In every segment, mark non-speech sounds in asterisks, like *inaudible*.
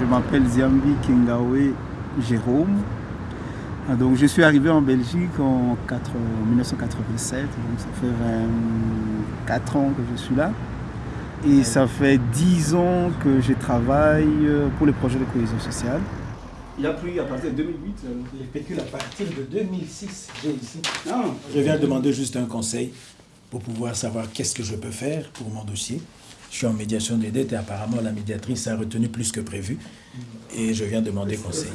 je m'appelle Ziambi Kingawe Jérôme. Ah, donc, je suis arrivé en Belgique en, 1987, donc ça fait 24 ans que je suis là. Et ça fait 10 ans que je travaille euh, pour les projets de cohésion sociale. Il a pris à partir de 2008, les pécules à partir de 2006, j'ai ici. Ah. Je viens demander juste un conseil pour pouvoir savoir qu'est-ce que je peux faire pour mon dossier. Je suis en médiation des dettes et apparemment la médiatrice a retenu plus que prévu. Et je viens demander conseil.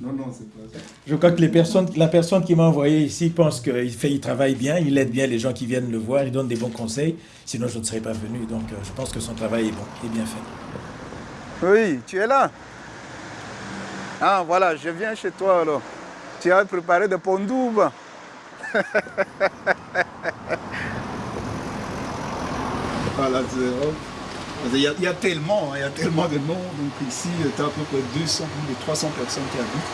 Non, non, c'est pas ça. Je crois que les personnes, la personne qui m'a envoyé ici pense qu'il fait, il travaille bien, il aide bien les gens qui viennent le voir, il donne des bons conseils. Sinon, je ne serais pas venu. Donc, euh, je pense que son travail est bon, est bien fait. Oui, tu es là. Ah, voilà, je viens chez toi alors. Tu as préparé de pondoubes. *laughs* il y, a, il y, a, tellement, il y a tellement de noms. Donc ici, tu as à peu près 200 ou 300 personnes qui habitent.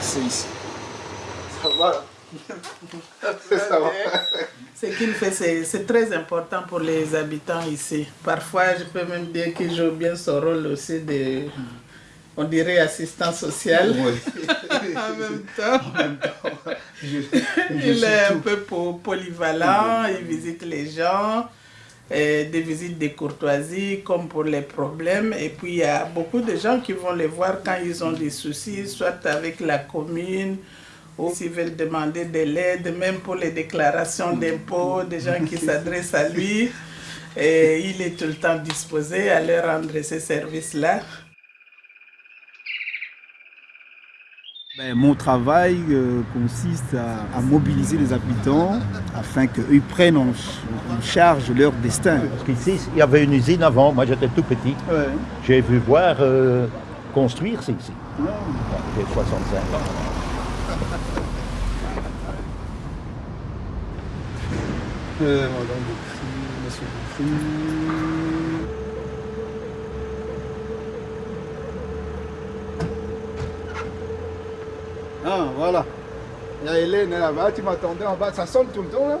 C'est ici. Ça va. *laughs* Ce qu'il fait, c'est très important pour les habitants ici. Parfois, je peux même dire qu'il joue bien son rôle aussi de on dirait assistant social. *laughs* en même temps. il est un peu polyvalent, il visite les gens, et des visites de courtoisie comme pour les problèmes. Et puis il y a beaucoup de gens qui vont les voir quand ils ont des soucis, soit avec la commune, ou s'ils veulent demander de l'aide, même pour les déclarations d'impôts, des gens qui *laughs* s'adressent à lui. Et il est tout le temps disposé à leur rendre ces services-là. Ben, mon travail euh, consiste à, mobiliser les habitants afin qu'eux prennent en, charge leur destin. Parce qu'ici, il y avait une usine avant, moi j'étais tout petit. J'ai vu voir euh, construire, c'est ici. J'ai 65 ans. Euh, monsieur Ah, voilà. Il y a Hélène là-bas, tu m'attendais en bas, ça sonne tout le temps là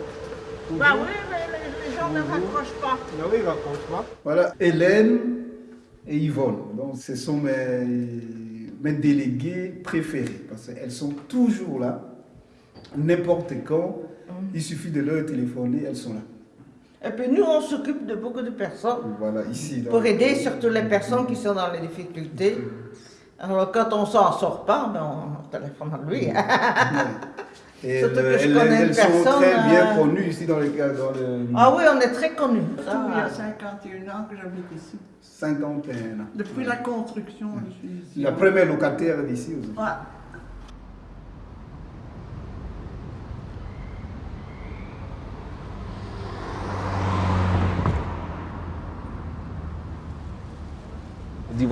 Bah oui, mais les gens ne raccrochent pas. Non, oui, ils ne raccrochent pas. Voilà, Hélène et Yvonne. Donc, ce sont mes, mes délégués préférés parce qu'elles sont toujours là, n'importe quand. Mm. Il suffit de leur téléphoner, elles sont là. Et puis nous, on s'occupe de beaucoup de personnes. Voilà, ici. pour aider surtout les personnes qui sont dans les difficultés. Alors quand on s'en sort pas, ben, on téléphone à lui. *laughs* Et Surtout que je connais elles, personne, sont très bien euh, connues ici dans, les, dans le... Ah oui, on est très connus. il y a 51 ans que j'habite ici. 51 ans. Depuis la construction, je suis ici. La première locataire d'ici aussi. Ouais.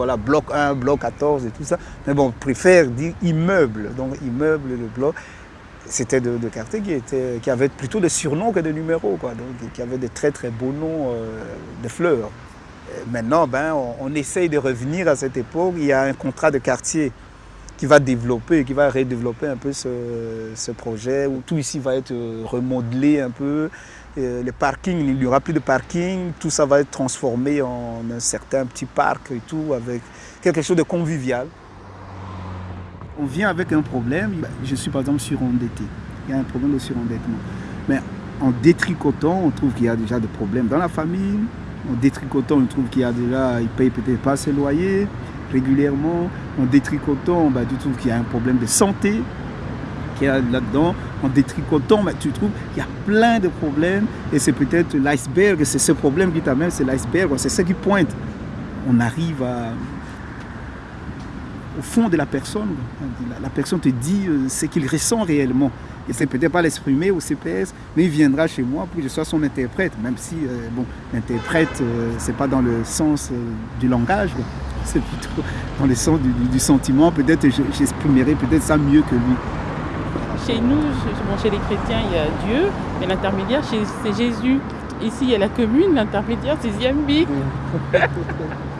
Voilà bloc 1, bloc 14 et tout ça. Mais bon, on préfère dire immeuble. Donc immeuble, le bloc, c'était de, quartier qui, était, qui avait plutôt des surnoms que des numéros, quoi. Donc qui avait des très très beaux noms euh, de fleurs. maintenant, ben, on, essaye de revenir à cette époque. Il y a un contrat de quartier qui va développer, qui va redévelopper un peu ce, projet, où tout ici va être remodelé un peu, euh, le parking, il n'y aura plus de parking, tout ça va être transformé en un certain petit parc et tout, avec quelque chose de convivial. On vient avec un problème, je suis par exemple surendetté, il y a un problème de surendettement. Mais en détricotant, on trouve qu'il y a déjà des problèmes dans la famille, en détricotant, on trouve qu'il y a déjà, il ne paye peut-être pas ses loyers régulièrement, en détricotant, bah, tu trouves qu'il y a un problème de santé, là-dedans, en détricotant, mais tu trouves qu'il y a plein de problèmes et c'est peut-être l'iceberg, c'est ce problème qui t'amène, c'est l'iceberg, c'est ce qui pointe. On arrive au fond de la personne. La, personne te dit euh, ce qu'il ressent réellement. Et c'est peut-être pas l'exprimer au CPS, mais il viendra chez moi pour que je sois son interprète, même si, euh, bon, l'interprète, euh, c'est pas dans le sens du langage, *laughs* c'est plutôt dans le sens du, du sentiment. Peut-être j'exprimerai peut-être ça mieux que lui. Chez nous, chez les chrétiens, il y a Dieu, mais l'intermédiaire, c'est Jésus. Ici, il y a la commune, l'intermédiaire, c'est *laughs*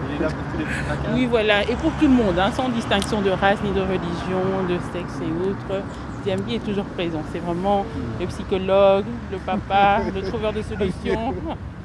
Oui, voilà, et pour tout le monde, hein, sans distinction de race, ni de religion, de sexe et autres. Ziambi est toujours présent. C'est vraiment le psychologue, le papa, le trouveur de solutions. *laughs*